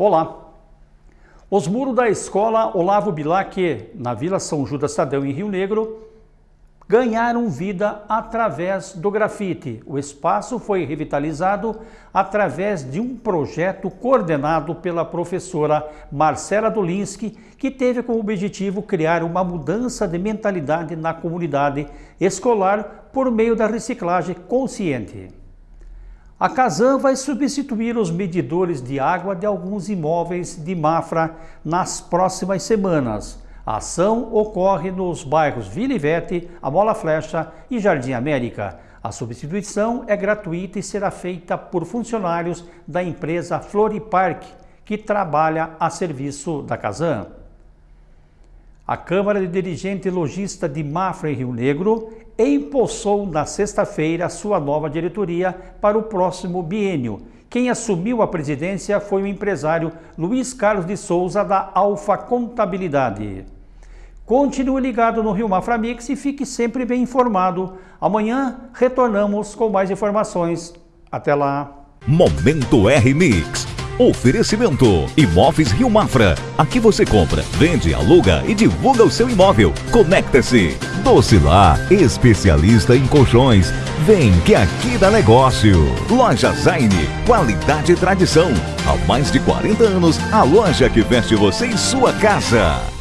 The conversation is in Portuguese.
Olá! Os muros da escola Olavo Bilac, na Vila São Judas Tadeu, em Rio Negro, ganharam vida através do grafite. O espaço foi revitalizado através de um projeto coordenado pela professora Marcela Dolinski, que teve como objetivo criar uma mudança de mentalidade na comunidade escolar por meio da reciclagem consciente. A Casan vai substituir os medidores de água de alguns imóveis de Mafra nas próximas semanas. A ação ocorre nos bairros Vila Ivete, Amola Flecha e Jardim América. A substituição é gratuita e será feita por funcionários da empresa Floripark, que trabalha a serviço da Casan. A Câmara de Dirigente Logista de Mafra em Rio Negro empossou na sexta-feira sua nova diretoria para o próximo biênio. Quem assumiu a presidência foi o empresário Luiz Carlos de Souza da Alfa Contabilidade. Continue ligado no Rio Mafra Mix e fique sempre bem informado. Amanhã retornamos com mais informações. Até lá. Momento R Mix. Oferecimento Imóveis Rio Mafra. Aqui você compra, vende, aluga e divulga o seu imóvel. Conecta-se. Docilar, especialista em colchões. Vem que aqui dá negócio. Loja Zaine, qualidade e tradição. Há mais de 40 anos, a loja que veste você em sua casa.